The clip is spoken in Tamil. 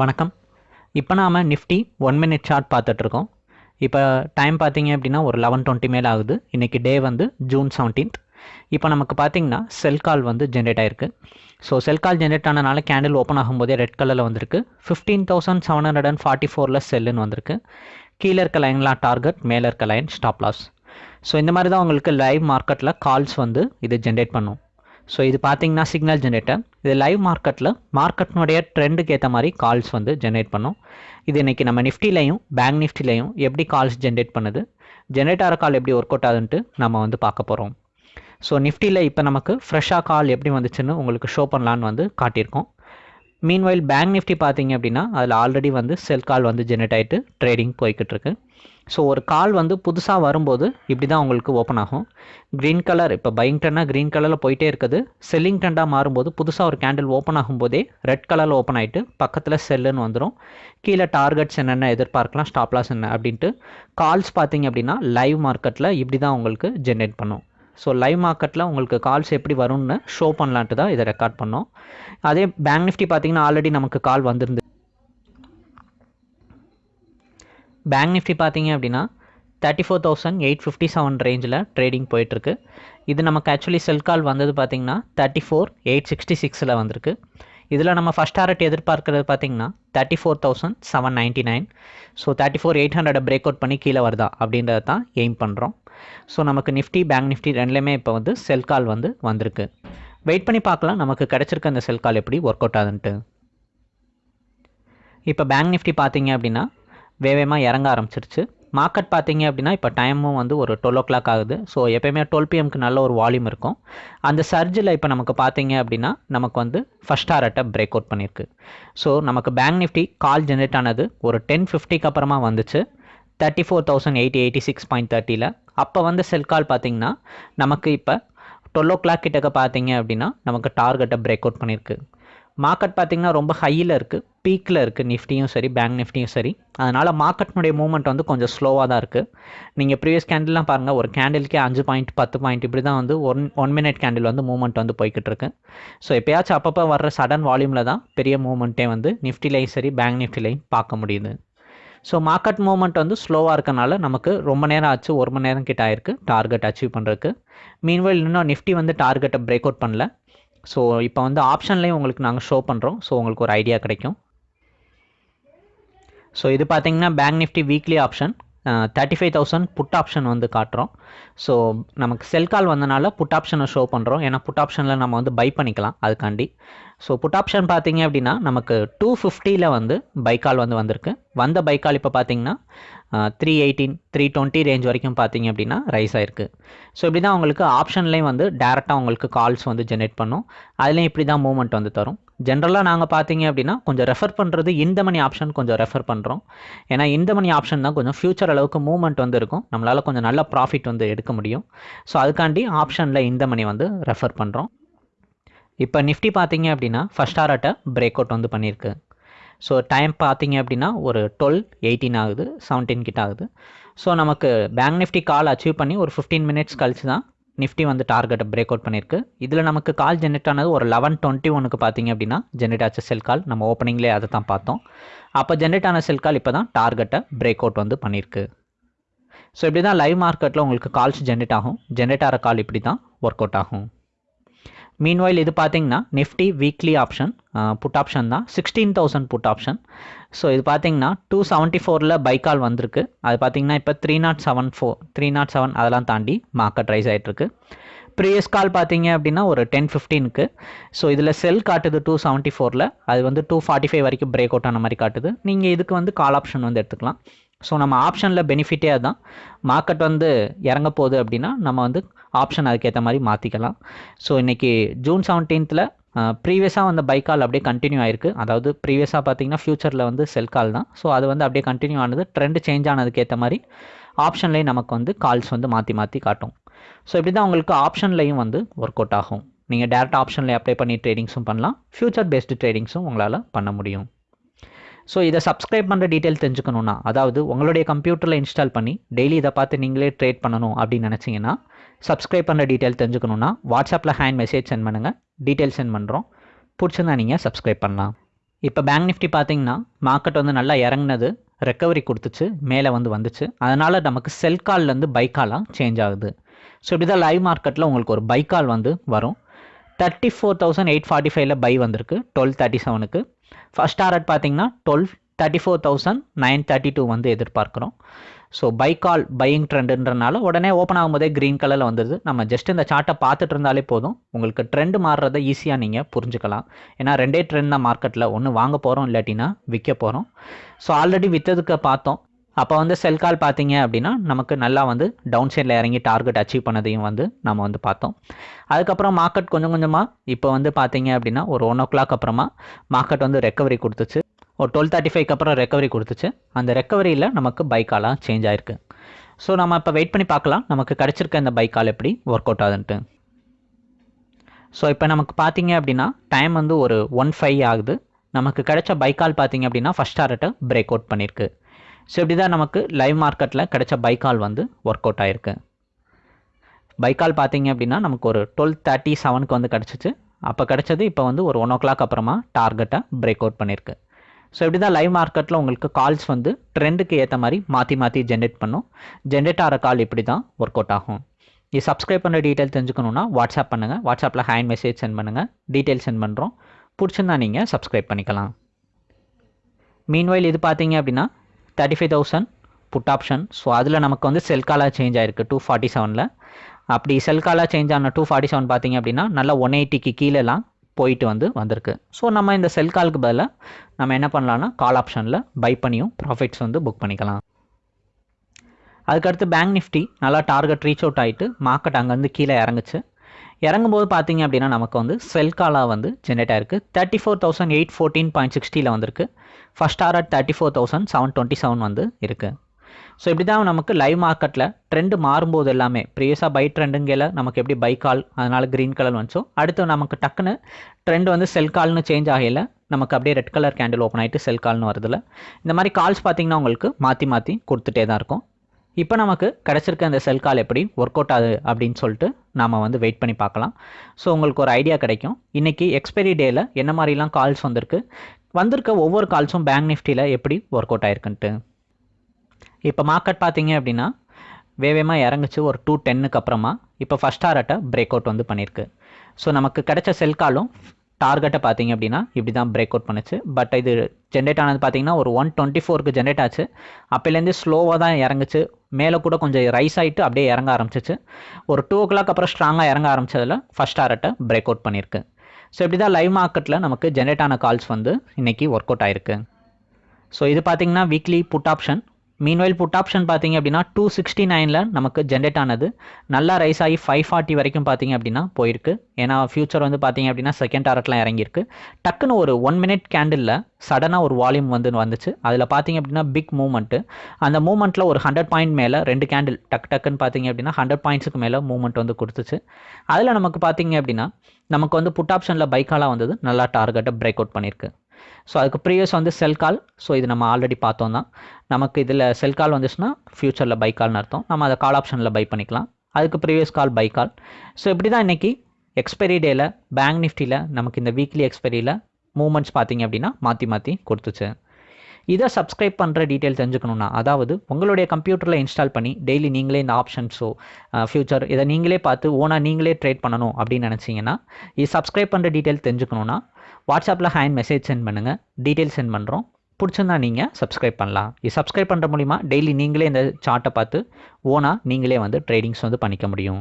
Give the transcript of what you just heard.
வணக்கம். இப்போ நாம் நிஃப்டி ஒன் மினிட் சார்ட் பார்த்துட்ருக்கோம். இப்போ டைம் பார்த்தீங்க அப்படின்னா ஒரு லெவன் டுவெண்ட்டி மேலே ஆகுது. இன்றைக்கி டே வந்து ஜூன் செவன்டீன்த் இப்போ நமக்கு பார்த்தீங்கன்னா செல் கால் வந்து ஜென்ரேட் ஆகிருக்கு ஸோ செல் கால் ஜென்ரேட் ஆனனால கேண்டில் ஓப்பன் ஆகும்போதே ரெட் கலரில் வந்திருக்கு. Fifteen thousand seven hundred and forty ஃபோரில் செல்லுன்னு வந்திருக்கு. கீழே இருக்க லைன்லாம் டார்கெட் மேலே இருக்க லைன் ஸ்டாப் லாஸ் ஸோ இந்த மாதிரி தான் உங்களுக்கு லைவ் மார்க்கெட்டில் கால்ஸ் வந்து இது ஜென்ரேட் பண்ணும். ஸோ இது பார்த்தீங்கன்னா சிக்னல் ஜென்ரேட்டர் இது லைவ் மார்க்கெட்டில் மார்க்கெட்னுடைய ட்ரெண்டுக்கு ஏற்ற மாதிரி கால்ஸ் வந்து ஜென்ரேட் பண்ணும். இது இன்றைக்கி நம்ம நிஃப்டிலையும் பேங்க் நிஃப்டிலையும் எப்படி கால்ஸ் ஜென்ரேட் பண்ணுது? ஜென்ரேட் ஆகிற கால் எப்படி ஒர்க் அவுட் ஆகுதுன்ட்டு நம்ம வந்து பார்க்க போகிறோம் ஸோ நிஃப்டியில் இப்போ நமக்கு ஃப்ரெஷ்ஷாக கால் எப்படி வந்துச்சுன்னு உங்களுக்கு ஷோ பண்ணலான்னு வந்து காட்டியிருக்கோம். மீன்வைல் பேங்க் நிஃப்டி பார்த்தீங்க அப்படின்னா அதில் ஆல்ரெடி வந்து செல் கால் வந்து ஜென்ரேட் ஆகிட்டு ட்ரேடிங் போய்கிட்டு இருக்கு. ஸோ ஒரு கால் வந்து புதுசாக வரும்போது இப்படி தான் உங்களுக்கு ஓப்பன் ஆகும். க்ரீன் கலர் இப்போ பையிங் டென்னாக க்ரீன் கலரில் போயிட்டே இருக்குது. செல்லிங் டெண்டாக மாறும்போது புதுசாக ஒரு கேண்டில் ஓப்பன் ஆகும்போதே ரெட் கலரில் ஓப்பன் ஆகிட்டு பக்கத்தில் செல்லுன்னு வந்துடும் கீழே டார்கெட்ஸ் என்னென்ன எதிர்பார்க்கலாம் ஸ்டாப்லாஸ் என்ன அப்படின்ட்டு கால்ஸ் பார்த்தீங்க அப்படின்னா லைவ் மார்க்கெட்டில் இப்படி தான் உங்களுக்கு ஜென்ரேட் பண்ணும். ஸோ லைவ் மார்க்கெட்டில் உங்களுக்கு கால்ஸ் எப்படி வரும்னு ஷோ பண்ணலான்ட்டு தான் இதை ரெக்கார்ட் பண்ணோம். அதே பேங்க் நிஃப்டி பார்த்தீங்கன்னா ஆல்ரெடி நமக்கு கால் வந்திருந்து பேங்க் நிஃப்டி பார்த்தீங்க அப்படின்னா thirty four thousand eight fifty seven ரேஞ்சில் ட்ரேடிங் போயிட்டுருக்கு. இது நமக்கு ஆக்சுவலி செல் கால் வந்தது பார்த்தீங்கன்னா தேர்ட்டி ஃபோர் எயிட் சிக்ஸ்டி சிக்ஸில் வந்திருக்கு. இதில் நம்ம ஃபஸ்ட் டாரட் எதிர்பார்க்கறது பார்த்தீங்கன்னா thirty four thousand seven ninety nine so thirty four eight hundred break out பண்ணி கீழே வருதா அப்படின்றத தான் எய்ம் பண்ணுறோம் ஸோ நமக்கு நிஃப்டி பேங்க் நிஃப்டி ரெண்டுலேயுமே இப்போ வந்து செல் கால் வந்து வந்திருக்கு. வெயிட் பண்ணி பார்க்கலாம் நமக்கு கிடச்சிருக்க அந்த செல் கால் எப்படி ஒர்க் அவுட் ஆகுதுன்ட்டு. இப்போ பேங்க் நிஃப்டி பார்த்தீங்க அப்படின்னா வேகமாக இறங்க ஆரம்பிச்சிருச்சு. மார்க்கெட் பார்த்தீங்க அப்படின்னா இப்போ டைமும் வந்து ஒரு டுவெல் ஓ கிளாக் ஆகுது. ஸோ எப்போயுமே டுவெல் பிஎம்க்கு நல்ல ஒரு வால்யூம் இருக்கும். அந்த சர்ஜில் இப்போ நமக்கு பார்த்தீங்க அப்படின்னா நமக்கு வந்து ஃபஸ்ட் டாரட்டை பிரேக் அவுட் பண்ணியிருக்கு. ஸோ நமக்கு பேங்க் நிஃப்டி கால் ஜென்ரேட் ஆனது ஒரு டென் ஃபிஃப்டிக்கு அப்புறமா வந்துச்சு. Thirty four thousand eighty eighty six point தேர்ட்டியில் அப்போ வந்து செல் கால் பார்த்தீங்கன்னா நமக்கு இப்போ டுவெல் ஓ கிளாக் கிட்டக்க பார்த்தீங்க அப்படின்னா நமக்கு டார்கெட்டை பிரேக் அவுட் பண்ணியிருக்கு. மார்க்கெட் பார்த்திங்கன்னா ரொம்ப ஹையில் இருக்குது பீக்கில் இருக்குது நிஃப்டியும் சரி பேங்க் நிஃப்டியும் சரி. அதனால் மார்க்கெட்னுடைய மூவ்மெண்ட் வந்து கொஞ்சம் ஸ்லோவாக தான் இருக்குது நீங்கள் ப்ரீவியஸ் கேண்டில்லாம் பாருங்கள் ஒரு கேண்டிலுக்கே அஞ்சு பாயிண்ட் பத்து பாயிண்ட் இப்படி தான் வந்து ஒன் ஒன் மினிட் கேண்டில் வந்து மூவ்மெண்ட் வந்து போய்கிட்டு இருக்கு. ஸோ எப்போயாச்சும் அப்பப்போ வர்ற சடன் வால்யூமில் தான் பெரிய மூவ்மெண்ட்டே வந்து நிஃப்டிலையும் சரி பேங்க் நிஃப்டிலையும் பார்க்க முடியுது. ஸோ மார்க்கெட் மூவ்மெண்ட் வந்து ஸ்லோவாக இருக்கனால நமக்கு ரொம்ப நேரம் ஆச்சு ஒரு மணி நேரம் கிட்ட ஆயிருக்கு டார்கெட் அச்சீவ் பண்ணுறதுக்கு மீன்வெல் இன்னும் நிஃப்டி வந்து டார்கெட்டை பிரேக் அவுட் பண்ணல. ஸோ இப்போ வந்து ஆப்ஷன்லேயும் உங்களுக்கு நாங்கள் ஷோ பண்ணுறோம் ஸோ உங்களுக்கு ஒரு ஐடியா கிடைக்கும். ஸோ இது பார்த்தீங்கன்னா bank Nifty weekly option thirty five thousand put option வந்து காட்டுறோம். ஸோ நமக்கு செல் கால் வந்தனால புட் ஆப்ஷனை ஷோ பண்ணுறோம் ஏன்னா புட் ஆப்ஷனில் நம்ம வந்து பை பண்ணிக்கலாம் அதுக்காண்டி. ஸோ புட் ஆப்ஷன் பார்த்தீங்க அப்படின்னா நமக்கு டூ ஃபிஃப்டியில் வந்து பை கால் வந்து வந்திருக்கு. வந்த பைக்கால் இப்போ பார்த்தீங்கன்னா three eighteen three twenty range வரைக்கும் பார்த்தீங்க அப்படின்னா ரைஸ் ஆயிருக்கு. ஸோ இப்படி தான் உங்களுக்கு ஆப்ஷன்லேயும் வந்து டேரெக்டாக உங்களுக்கு கால்ஸ் வந்து ஜென்ரேட் பண்ணும். அதுலேயும் இப்படி தான் மூவ்மெண்ட் வந்து தரும். ஜென்ரலாக நாங்கள் பார்த்தீங்க அப்படின்னா கொஞ்சம் ரெஃபர் பண்ணுறது இந்த மணி ஆப்ஷன் கொஞ்சம் ரெஃபர் பண்ணுறோம் ஏன்னா இந்த மணி ஆப்ஷன் தான் கொஞ்சம் ஃபியூச்சர் அளவுக்கு மூவ்மெண்ட் வந்து இருக்கும். நம்மளால் கொஞ்சம் நல்ல ப்ராஃபிட் வந்து எடுக்க முடியும். ஸோ அதுக்காண்டி ஆப்ஷனில் இந்த மணி வந்து ரெஃபர் பண்ணுறோம் இப்போ நிஃப்டி பார்த்தீங்க அப்படின்னா ஃபஸ்ட் ஆர்ட்டை பிரேக் அவுட் வந்து பண்ணியிருக்கு. ஸோ டைம் பார்த்தீங்க அப்படின்னா ஒரு டுவெல் எயிட்டீன் ஆகுது செவன்டீன் கிட்ட ஆகுது. ஸோ நமக்கு பேங்க் நிஃப்டி கால் அச்சீவ் பண்ணி ஒரு ஃபிஃப்டீன் மினிட்ஸ் கழிச்சு தான் நிஃப்டி வந்து டார்கெட்டை பிரேக் அவுட் பண்ணியிருக்கு இதில் நமக்கு கால் ஜென்ரேட் ஆனது ஒரு லெவன் டுவெண்ட்டி ஒனுக்கு பார்த்தீங்க அப்படின்னா ஜென்ரேட் ஆச்ச செல் கால் நம்ம ஓப்பனிங்லேயே அதை தான் பார்த்தோம். அப்போ ஜென்ரேட் ஆன செல் கால் இப்போ தான் டார்கெட்டை பிரேக் அவுட் வந்து பண்ணியிருக்கு ஸோ இப்படி தான் லைவ் மார்க்கெட்டில் உங்களுக்கு கால்ஸ் ஜென்ரேட் ஆகும். ஜென்ரேட் ஆகிற கால் இப்படி தான் ஒர்க் அவுட் ஆகும். மீன்வாயில் இது பார்த்தீங்கன்னா Nifty weekly option put option தான். Sixteen thousand put option so இது பார்த்தீங்கன்னா டூ செவன்ட்டி ஃபோரில் பைக்கால் வந்திருக்கு. அது பார்த்தீங்கன்னா இப்போ three nought seven four three nought seven அதெல்லாம் தாண்டி மார்க்கெட் ரைஸ் ஆகிட்டுருக்கு ப்ரீவியஸ் கால் பார்த்தீங்க அப்படின்னா ஒரு டென் ஃபிஃப்டீனுக்கு ஸோ இதில் செல் காட்டுது டூ செவன்ட்டி ஃபோரில் அது வந்து டூ ஃபார்ட்டி ஃபைவ் வரைக்கும் பிரேக் அவுட் ஆன மாதிரி காட்டுது. நீங்கள் இதுக்கு வந்து கால் ஆப்ஷன் வந்து எடுத்துக்கலாம். ஸோ நம்ம ஆப்ஷனில் பெனிஃபிட்டே அதுதான் மார்க்கெட் வந்து இறங்க போகுது அப்படின்னா நம்ம வந்து ஆப்ஷன் அதுக்கேற்ற மாதிரி மாற்றிக்கலாம் ஸோ இன்றைக்கி ஜூன் செவன்டீன்த்தில் ப்ரீவியஸாக வந்த பைக்கால் அப்படியே கண்டினியூ ஆயிருக்கு. அதாவது ப்ரீவியஸாக பார்த்தீங்கன்னா ஃப்யூச்சரில் வந்து செல் கால் தான். ஸோ அது வந்து அப்படியே கண்டினியூ ஆனது ட்ரெண்ட் சேஞ்ச் ஆனதுக்கேற்ற மாதிரி ஆப்ஷன்லேயும் நமக்கு வந்து கால்ஸ் வந்து மாற்றி மாற்றி காட்டும். ஸோ இப்படி தான் உங்களுக்கு ஆப்ஷன்லேயும் வந்து ஒர்க் அவுட் ஆகும். நீங்கள் டேரெக்ட் ஆப்ஷனில் அப்ளை பண்ணி ட்ரேடிங்ஸும் பண்ணலாம். ஃப்யூச்சர் பேஸ்டு ட்ரேடிங்ஸும் உங்களால் பண்ண முடியும். ஸோ இதை சப்ஸ்கிரைப் பண்ணுற டீட்டெயில் தெரிஞ்சுக்கணுன்னா அதாவது உங்களுடைய கம்ப்யூட்டரில் இன்ஸ்டால் பண்ணி டெய்லி இதை பார்த்து நீங்களே ட்ரேட் பண்ணணும் அப்படின்னு நினச்சிங்கன்னா சப்ஸ்கிரைப் பண்ணுற டீட்டெயில் தெரிஞ்சுக்கணுன்னா வாட்ஸ்அப்பில் ஹேண்ட் மெசேஜ் சென்ட் பண்ணுங்கள் டீட்டெயில் சென்ட் பண்ணுறோம் பிடிச்சிருந்தா நீங்கள் சப்ஸ்கிரைப் பண்ணலாம். இப்போ பேங்க் நிஃப்டி பார்த்தீங்கன்னா மார்க்கெட் வந்து நல்லா இறங்குனது ரெக்கவரி கொடுத்துச்சு மேலே வந்து வந்துச்சு. அதனால் நமக்கு செல் கால்லேருந்து பை காலாக சேஞ்ச் ஆகுது. ஸோ இப்படி தான் லைவ் மார்க்கெட்டில் உங்களுக்கு ஒரு பை கால் வந்து வரும். Thirty four thousand eight forty ஃபைவ்ல பை வந்திருக்கு டுவெல் தேர்ட்டி செவனுக்கு ஃபஸ்ட் டாரட் பார்த்தீங்கன்னா twelve thirty four thousand nine thirty two வந்து எதிர்பார்க்குறோம். ஸோ பை கால் பையிங் ட்ரெண்டுன்றனால உடனே ஓப்பன் ஆகும்போதே க்ரீன் கலரில் வந்துடுது நம்ம ஜஸ்ட் இந்த சார்ட்டை பார்த்துட்டு இருந்தாலே போதும். உங்களுக்கு ட்ரெண்ட் மாறுறதை ஈஸியாக நீங்கள் புரிஞ்சுக்கலாம். ஏன்னா ரெண்டே ட்ரெண்ட் தான் மார்க்கெட்டில் ஒன்று வாங்க போகிறோம் இல்லாட்டினா விற்க போகிறோம் ஸோ ஆல்ரெடி விற்றதுக்கு பார்த்தோம். அப்போ வந்து செல் கால் பார்த்தீங்க அப்படின்னா நமக்கு நல்லா வந்து டவுன் சைடில் இறங்கி டார்கெட் அச்சீவ் பண்ணதையும் வந்து நம்ம வந்து பார்த்தோம். அதுக்கப்புறம் மார்க்கெட் கொஞ்சம் கொஞ்சமாக இப்போ வந்து பார்த்தீங்க அப்படின்னா ஒரு ஒன் ஓ கிளாக் அப்புறமா மார்க்கெட் வந்து ரெக்கவரி கொடுத்துச்சு. ஒரு டுவெல் தேர்ட்டி ஃபைவ்க்கு அப்புறம் ரெக்கவரி கொடுத்துச்சு. அந்த ரெக்கவரியில் நமக்கு பைக்காலாக சேஞ்ச் ஆயிருக்கு. ஸோ நம்ம இப்போ வெயிட் பண்ணி பார்க்கலாம். நமக்கு கிடச்சிருக்க இந்த பைக்கால் எப்படி ஒர்க் அவுட் ஆகுதுன்ட்டு. ஸோ இப்போ நமக்கு பார்த்தீங்க அப்படின்னா டைம் வந்து ஒரு ஒன் ஃபைவ் ஆகுது. நமக்கு கிடைச்ச பைக்கால் பார்த்தீங்க அப்படின்னா ஃபஸ்ட் டாரட்டை பிரேக் அவுட் பண்ணியிருக்கு ஸோ இப்படி தான் நமக்கு லைவ் மார்க்கெட்டில் கிடைச்ச பைக்கால் வந்து ஒர்க் அவுட் ஆயிருக்கு பைக்கால் பார்த்தீங்க அப்படின்னா நமக்கு ஒரு டுவெல் தேர்ட்டி செவனுக்கு வந்து கிடச்சிச்சு. அப்போ கிடச்சது இப்போ வந்து ஒரு ஒன் ஓ கிளாக் அப்புறமா டார்கெட்டை பிரேக் அவுட் பண்ணியிருக்கு. ஸோ இப்படி தான் லைவ் மார்க்கெட்டில் உங்களுக்கு கால்ஸ் வந்து ட்ரெண்டுக்கு ஏற்ற மாதிரி மாற்றி மாற்றி ஜென்ரேட் பண்ணும். ஜென்ரேட் ஆகிற கால் இப்படி தான் ஒர்க் அவுட் ஆகும் இது சப்ஸ்கிரைப் பண்ணுற டீட்டெயில் தெரிஞ்சுக்கணுன்னா வாட்ஸ்அப் பண்ணுங்கள் வாட்ஸ்அப்பில் ஹேண்ட் மெசேஜ் சென்ட் பண்ணுங்கள் டீட்டெயில் சென்ட் பண்ணுறோம் பிடிச்சிருந்தா நீங்கள் சப்ஸ்கிரைப் பண்ணிக்கலாம். மீன்வைல் இது பார்த்தீங்க அப்படின்னா thirty five thousand put option so அதில் நமக்கு வந்து செல் காலாக சேஞ்ச் ஆயிருக்கு டூ ஃபார்ட்டி செவனில் அப்படி செல் காலாக சேஞ்ச் ஆன டூ ஃபார்ட்டி செவன் பார்த்தீங்க அப்படின்னா நல்லா ஒன் எயிட்டிக்கு கீழேலாம் போயிட்டு வந்து வந்திருக்கு. ஸோ நம்ம இந்த செல் காலுக்கு பதிலாக நம்ம என்ன பண்ணலாம்னா கால் ஆப்ஷனில் பை பண்ணியும் ப்ராஃபிட்ஸ் வந்து புக் பண்ணிக்கலாம். அதுக்கடுத்து பேங்க் நிஃப்டி நல்லா டார்கெட் ரீச் அவுட் ஆகிட்டு மார்க்கெட் அங்கேருந்து கீழே இறங்குச்சு. இறங்கும்போது பார்த்தீங்க அப்படின்னா நமக்கு வந்து செல் காலாக வந்து ஜென்ரேட் ஆயிருக்கு. Thirty four thousand eight fourteen point சிக்ஸ்டியில் வந்திருக்கு. First target thirty four thousand seven twenty seven வந்து இருக்குது ஸோ இப்படி தான் நமக்கு லைவ் மார்க்கெட்டில் ட்ரெண்டு மாறும்போது எல்லாமே ப்ரீவியஸாக பை ட்ரெண்டுங்கையில் நமக்கு எப்படி பை கால் அதனால் க்ரீன் கலர் வந்துச்சோ அடுத்து நமக்கு டக்குன்னு ட்ரெண்ட் வந்து செல் கால்னு சேஞ்ச் ஆகையில் நமக்கு அப்படியே ரெட் கலர் கேண்டில் ஓப்பன் ஆகிட்டு செல் கால்னு வருதுல. இந்த மாதிரி கால்ஸ் பார்த்திங்கன்னா உங்களுக்கு மாற்றி மாற்றி கொடுத்துட்டே தான் இருக்கும். இப்போ நமக்கு கிடச்சிருக்க அந்த செல் கால் எப்படி ஒர்க் அவுட் ஆகுது அப்படின்னு சொல்லிட்டு நாம் வந்து வெயிட் பண்ணி பார்க்கலாம். ஸோ உங்களுக்கு ஒரு ஐடியா கிடைக்கும். இன்றைக்கி எக்ஸ்பைரி டேயில் என்ன மாதிரிலாம் கால்ஸ் வந்திருக்கு? வந்திருக்க ஒவ்வொரு கால்ஸும் பேங்க் நிஃப்டியில் எப்படி ஒர்க் அவுட் ஆயிருக்குன்ட்டு. இப்போ மார்க்கெட் பார்த்தீங்க அப்படின்னா வேகமாக இறங்குச்சு ஒரு டூ டென்னுக்கு அப்புறமா. இப்போ ஃபஸ்ட் டாரட்டை பிரேக் அவுட் வந்து பண்ணியிருக்கு ஸோ நமக்கு கிடைச்ச செல் காலும் டார்கெட்டை பார்த்தீங்க அப்படின்னா இப்படி தான் பிரேக் அவுட் பண்ணுச்சு. பட் இது ஜென்ரேட் ஆனது பார்த்தீங்கன்னா ஒரு ஒன் டுவெண்ட்டி ஃபோருக்கு ஜென்ரேட் ஆச்சு. அப்போலேருந்து ஸ்லோவாக தான் இறங்குச்சு. மேலே கூட கொஞ்சம் ரைஸ் ஆகிட்டு அப்படியே இறங்க ஆரம்பிச்சிச்சு. ஒரு டூ ஓ கிளாக் அப்புறம் ஸ்ட்ராங்காக இறங்க ஆரம்பிச்சதில் ஃபஸ்ட் டாரட்டை பிரேக் அவுட் பண்ணியிருக்கு ஸோ இப்படி தான் லைவ் மார்க்கெட்டில் நமக்கு ஜென்ரேட் ஆன கால்ஸ் வந்து இன்றைக்கி ஒர்க் அவுட் ஆயிருக்கு. ஸோ இது பார்த்தீங்கன்னா weekly put option meanwhile put option பார்த்தீங்க அப்படின்னா டூ சிக்ஸ்டி நைனில் நமக்கு ஜென்ரேட் ஆனது. நல்லா ரைஸ் ஆகி ஃபைவ் ஃபார்ட்டி வரைக்கும் பார்த்தீங்க அப்படின்னா போயிருக்கு. ஏன்னா ஃபியூச்சர் வந்து பார்த்தீங்க அப்படின்னா செகண்ட் டாரட்லாம் இறங்கியிருக்கு. டக்குன்னு ஒரு ஒன் மினிட் கேண்டிலில் சடனாக ஒரு வால்யூம் வந்து வந்துச்சு. அதில் பார்த்தீங்க அப்படின்னா பிக் மூவ்மெண்ட்டு அந்த மூவ்மெண்ட்டில் ஒரு ஹண்ட்ரட் பாயிண்ட் மேலே ரெண்டு கேண்டில் டக் டக்குன்னு பார்த்தீங்க அப்படின்னா ஹண்ட்ரட் பாயிண்ட்ஸுக்கு மேலே மூவ்மெண்ட் வந்து கொடுத்துச்சு. அதில் நமக்கு பார்த்தீங்க அப்படின்னா நமக்கு வந்து புட் ஆப்ஷனில் பைக்காலாக வந்தது. நல்லா டார்கெட்டை பிரேக் அவுட் பண்ணியிருக்கு. ஸோ அதுக்கு ப்ரீவியஸ் வந்து செல் கால் ஸோ இது நம்ம ஆல்ரெடி பார்த்தோம் தான் நமக்கு இதில் செல் கால் வந்துச்சுன்னா ஃப்யூச்சரில் பை கால்னு அர்த்தம். நம்ம அதை கால் ஆப்ஷனில் பை பண்ணிக்கலாம். அதுக்கு previous call buy call so இப்படி தான் இன்றைக்கி எக்ஸ்பைரி டேயில் பேங்க் நிஃப்டியில் நமக்கு இந்த வீக்லி எக்ஸ்பைரியில் மூமெண்ட்ஸ் பார்த்தீங்க அப்படின்னா மாற்றி மாற்றி கொடுத்துச்சு. இதை சப்ஸ்கிரைப் பண்ணுற டீட்டெயில் தெரிஞ்சுக்கணுன்னா அதாவது உங்களுடைய கம்ப்யூட்டரில் இன்ஸ்டால் பண்ணி டெய்லி நீங்களே இந்த ஆப்ஷன்ஸோ ஃப்யூச்சர் இதை நீங்களே பார்த்து ஓனாக நீங்களே ட்ரேட் பண்ணணும் அப்படின்னு நினச்சிங்கன்னா இது சப்ஸ்கிரைப் பண்ணுற டீட்டெயில் தெரிஞ்சுக்கணுன்னா வாட்ஸ்அப்பில் ஹேண்ட் மெசேஜ் சென்ட் பண்ணுங்கள் டீட்டெயில் சென்ட் பண்ணுறோம் பிடிச்சிருந்தா நீங்கள் சப்ஸ்கிரைப் பண்ணலாம். இது சப்ஸ்கிரைப் பண்ணுற மூலிமா டெய்லி நீங்களே இந்த சார்ட்டை பார்த்து ஓனாக நீங்களே வந்து ட்ரேடிங்ஸ் வந்து பண்ணிக்க முடியும்.